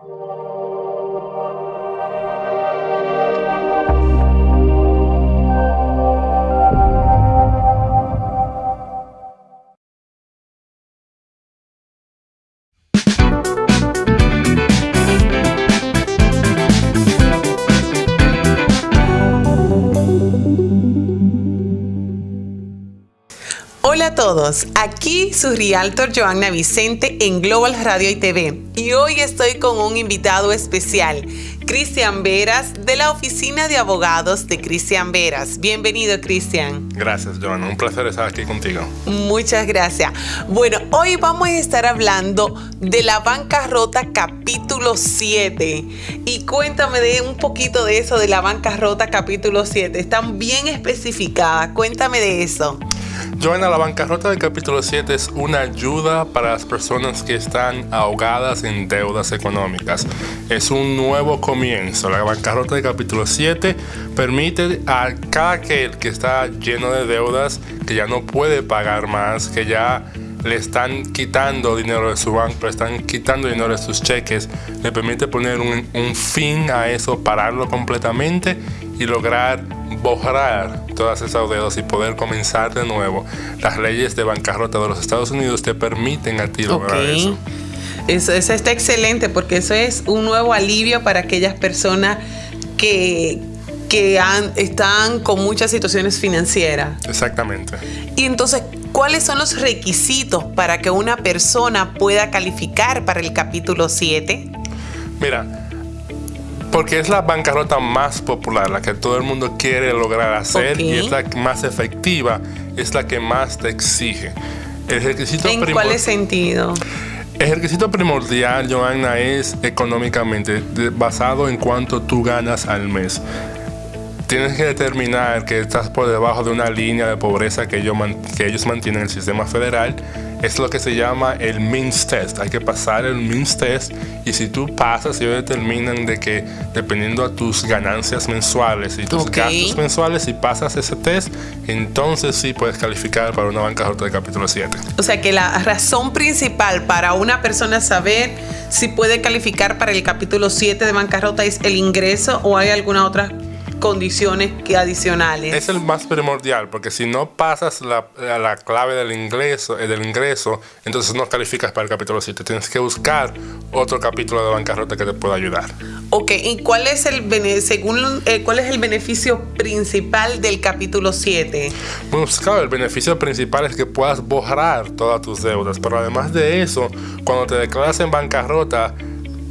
Hola a todos, aquí su realtor Joanna Vicente en Global Radio y TV y hoy estoy con un invitado especial, Cristian Veras de la Oficina de Abogados de Cristian Veras. Bienvenido Cristian. Gracias Joanna, un placer estar aquí contigo. Muchas gracias. Bueno, hoy vamos a estar hablando de la bancarrota capítulo 7 y cuéntame de un poquito de eso de la bancarrota capítulo 7. Están bien especificadas, cuéntame de eso. Joana, la bancarrota del capítulo 7 es una ayuda para las personas que están ahogadas en deudas económicas. Es un nuevo comienzo. La bancarrota del capítulo 7 permite a cada aquel que está lleno de deudas, que ya no puede pagar más, que ya le están quitando dinero de su banco, le están quitando dinero de sus cheques, le permite poner un, un fin a eso, pararlo completamente y lograr borrar todas esas deudas y poder comenzar de nuevo. Las leyes de bancarrota de los Estados Unidos te permiten a ti lograr eso. Eso, eso está excelente porque eso es un nuevo alivio para aquellas personas que, que han, están con muchas situaciones financieras. Exactamente. Y entonces, ¿cuáles son los requisitos para que una persona pueda calificar para el capítulo 7? Mira, porque es la bancarrota más popular, la que todo el mundo quiere lograr hacer y es la más efectiva, es la que más te exige. El requisito ¿En cuál sentido? El requisito primordial, Joanna, es económicamente basado en cuánto tú ganas al mes. Tienes que determinar que estás por debajo de una línea de pobreza que ellos, que ellos mantienen en el sistema federal es lo que se llama el MINS test. Hay que pasar el MINS test y si tú pasas, ellos determinan de que dependiendo a tus ganancias mensuales y tus gastos mensuales, si pasas ese test, entonces sí puedes calificar para una bancarrota de capítulo 7. O sea que la razón principal para una persona saber si puede calificar para el capítulo 7 de bancarrota es el ingreso o hay alguna otra condiciones que adicionales. Es el más primordial, porque si no pasas la, la clave del ingreso, eh, del ingreso, entonces no calificas para el capítulo 7. Tienes que buscar otro capítulo de bancarrota que te pueda ayudar. Ok, ¿y cuál es el, según, eh, cuál es el beneficio principal del capítulo 7? Bueno, pues claro, el beneficio principal es que puedas borrar todas tus deudas, pero además de eso, cuando te declaras en bancarrota,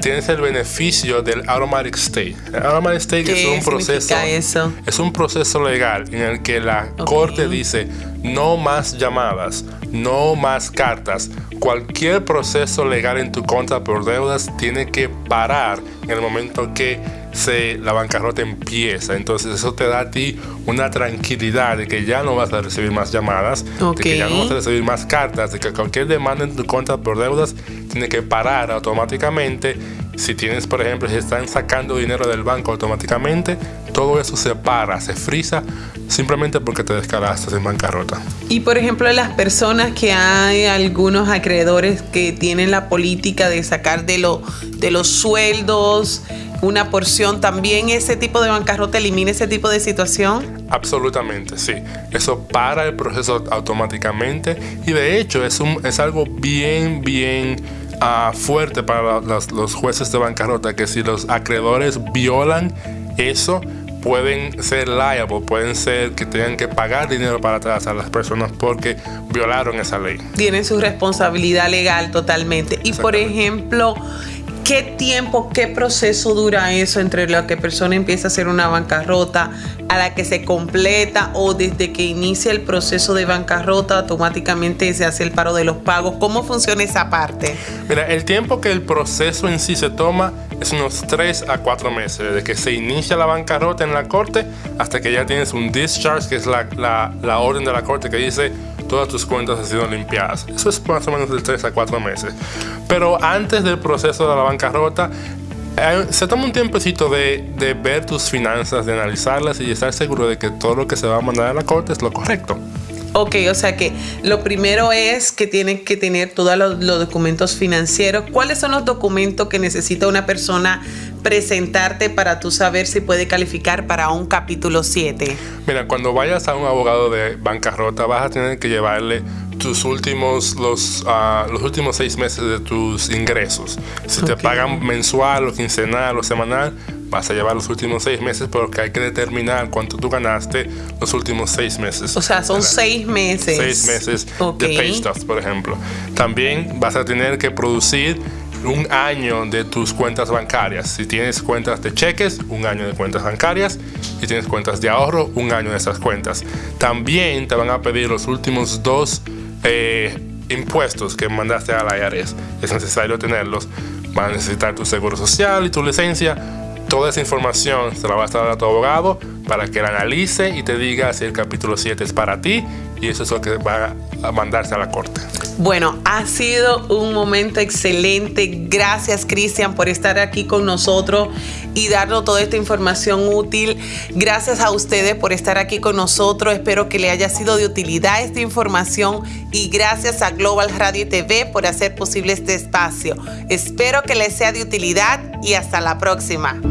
tienes el beneficio del automatic stay. El automatic stay es un proceso eso? es un proceso legal en el que la corte dice no más llamadas, no más cartas. Cualquier proceso legal en tu contra por deudas tiene que parar en el momento que se, la bancarrota empieza. Entonces eso te da a ti una tranquilidad de que ya no vas a recibir más llamadas, de que ya no vas a recibir más cartas, de que cualquier demanda en tu contra por deudas tiene que parar automáticamente. Si tienes, por ejemplo, si están sacando dinero del banco automáticamente, todo eso se para, se frisa simplemente porque te descaraste en bancarrota. Y por ejemplo, las personas que hay algunos acreedores que tienen la política de sacar de, lo, de los sueldos una porción, ¿también ese tipo de bancarrota elimina ese tipo de situación? Absolutamente, sí. Eso para el proceso automáticamente y de hecho es, un, es algo bien, bien uh, fuerte para los, los jueces de bancarrota, que si los acreedores violan eso, pueden ser liable, pueden ser que tengan que pagar dinero para atrás a las personas porque violaron esa ley. Tienen su responsabilidad legal totalmente. Y por ejemplo, ¿Qué tiempo, qué proceso dura eso entre la que persona empieza a hacer una bancarrota a la que se completa o desde que inicia el proceso de bancarrota automáticamente se hace el paro de los pagos? ¿Cómo funciona esa parte? Mira, el tiempo que el proceso en sí se toma es unos 3 a 4 meses, desde que se inicia la bancarrota en la corte hasta que ya tienes un discharge, que es la, la, la orden de la corte que dice todas tus cuentas han sido limpiadas. Eso es más o menos de 3 a 4 meses. Pero antes del proceso de la bancarrota, se toma un tiempecito de, de, ver tus finanzas, de analizarlas y estar seguro de que todo lo que se va a mandar a la corte es lo correcto. Ok, o sea que lo primero es que tienen que tener todos los, los, documentos financieros. ¿Cuáles son los documentos que necesita una persona presentarte para tú saber si puede calificar para un capítulo 7? Mira, cuando vayas a un abogado de bancarrota vas a tener que llevarle tus últimos los, uh, los últimos seis meses de tus ingresos. Si okay. te pagan mensual o quincenal o semanal, vas a llevar los últimos seis meses porque hay que determinar cuánto tú ganaste los últimos seis meses. O sea, son seis meses. Seis meses okay. de pay stubs, por ejemplo. También vas a tener que producir un año de tus cuentas bancarias. Si tienes cuentas de cheques, un año de cuentas bancarias. Si tienes cuentas de ahorro, un año de esas cuentas. También te van a pedir los últimos dos eh, impuestos que mandaste a la IRS. Es necesario tenerlos. Van a necesitar tu seguro social y tu licencia toda esa información se la va a estar a tu abogado para que la analice y te diga si el capítulo 7 es para ti y eso es lo que va a mandarse a la corte. Bueno, ha sido un momento excelente. Gracias, Cristian, por estar aquí con nosotros y darnos toda esta información útil. Gracias a ustedes por estar aquí con nosotros. Espero que le haya sido de utilidad esta información y gracias a Global Radio TV por hacer posible este espacio. Espero que les sea de utilidad y hasta la próxima.